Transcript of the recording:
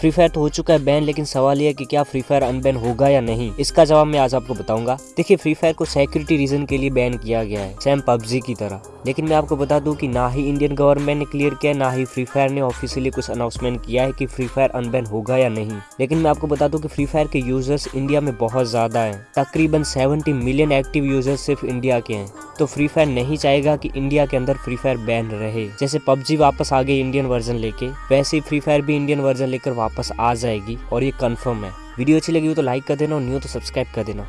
Free fire तो हो चुका है बैन लेकिन सवाल यह है कि क्या फ्री फायर अनबैन होगा या नहीं? इसका जवाब मैं आज आपको बताऊँगा। देखिए फ्री फायर को सिक्योरिटी रीजन के लिए बैन किया गया है सेम पबजी की तरह। लेकिन मैं आपको बता दूँ कि ना ही इंडियन गवर्नमेंट ने क्लियर किया, ना ही फ्री फायर ने ऑफिशियली कुछ अनाउंसमेंट किया है कि फ्री फायर अनबैन होगा या नहीं। लेकिन मैं आपको बता दूँ कि फ्री फायर के यूज़र्स इंडिया में बहुत ज़्यादा हैं। तकरीबन 70 मिलियन एक्टिव यूज़र्स सिर्फ़ इंडिया के हैं। तो फ्री फायर नहीं चाहेगा कि इंडिया के अंदर फ्री फायर बैन रहे। जैसे पबजी वापस आ गई इंडियन वर्जन लेके, वैसे ही फ्री फायर भी इंडियन वर्जन लेकर वापस आ जाएगी, और ये कन्फर्म है। वीडियो अच्छी लगी हो तो लाइक कर देना, और न्यू तो सब्सक्राइब कर देना।